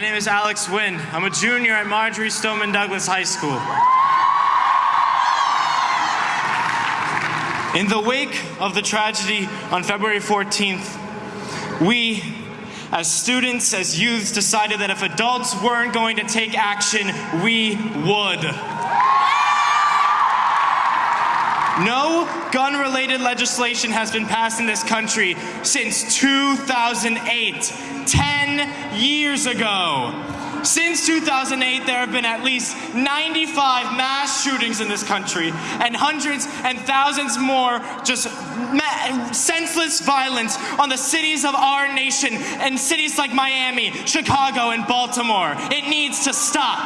name is Alex Wind. I'm a junior at Marjory Stoneman Douglas High School. In the wake of the tragedy on February 14th, we, as students, as youths, decided that if adults weren't going to take action, we would. No gun related legislation has been passed in this country since 2008, 10 years ago. Since 2008, there have been at least 95 mass shootings in this country, and hundreds and thousands more just senseless violence on the cities of our nation and cities like Miami, Chicago, and Baltimore. It needs to stop.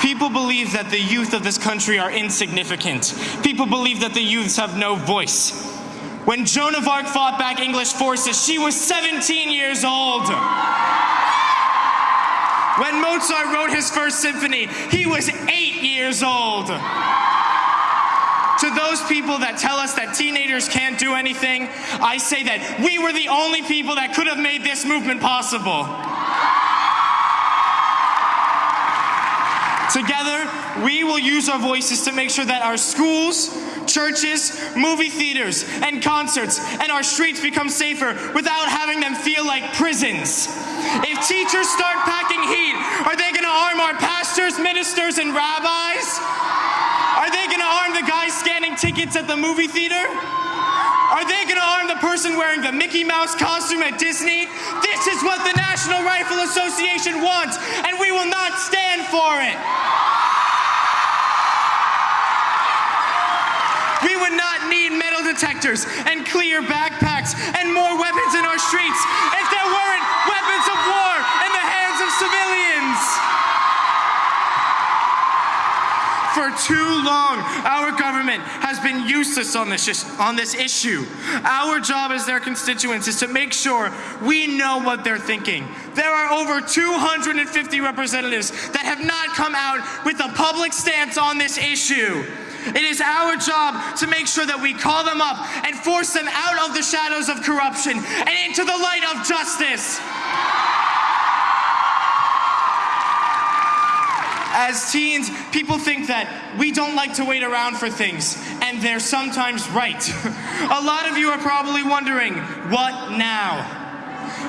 People believe that the youth of this country are insignificant. People believe that the youths have no voice. When Joan of Arc fought back English forces, she was 17 years old. When Mozart wrote his first symphony, he was eight years old. To those people that tell us that teenagers can't do anything, I say that we were the only people that could have made this movement possible. Together, we will use our voices to make sure that our schools, churches, movie theaters, and concerts, and our streets become safer without having them feel like prisons. If teachers start packing heat, are they going to arm our pastors, ministers, and rabbis? Are they going to arm the guys scanning tickets at the movie theater? Are they going to arm the person wearing the Mickey Mouse costume at Disney? This is what the National Rifle Association wants, and we will not stand for it. Detectors and clear backpacks and more weapons in our streets if there weren't weapons of war in the hands of civilians. For too long, our government has been useless on this, on this issue. Our job as their constituents is to make sure we know what they're thinking. There are over 250 representatives that have not come out with a public stance on this issue. It is our job to make sure that we call them up and force them out of the shadows of corruption and into the light of justice. As teens, people think that we don't like to wait around for things, and they're sometimes right. A lot of you are probably wondering, what now?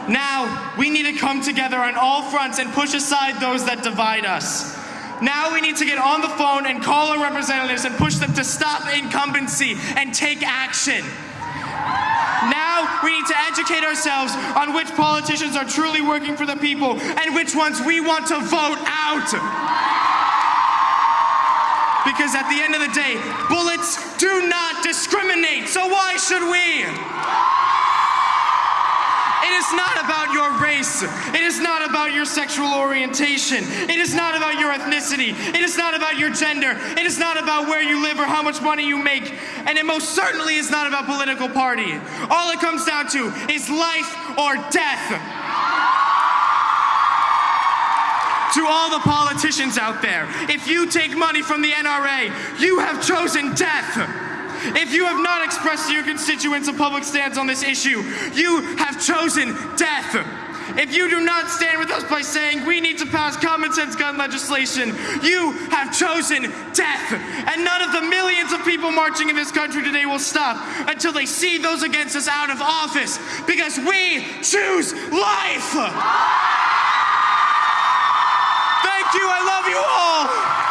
Now, we need to come together on all fronts and push aside those that divide us. Now we need to get on the phone and call our representatives and push them to stop incumbency and take action. Now we need to educate ourselves on which politicians are truly working for the people and which ones we want to vote out. Because at the end of the day, bullets do not discriminate, so why should we? It is not race. It is not about your sexual orientation. It is not about your ethnicity. It is not about your gender. It is not about where you live or how much money you make. And it most certainly is not about political party. All it comes down to is life or death. To all the politicians out there, if you take money from the NRA, you have chosen death. If you have not expressed to your constituents a public stance on this issue, you have chosen death. If you do not stand with us by saying we need to pass common sense gun legislation, you have chosen death. And none of the millions of people marching in this country today will stop until they see those against us out of office because we choose life. Thank you. I love you all.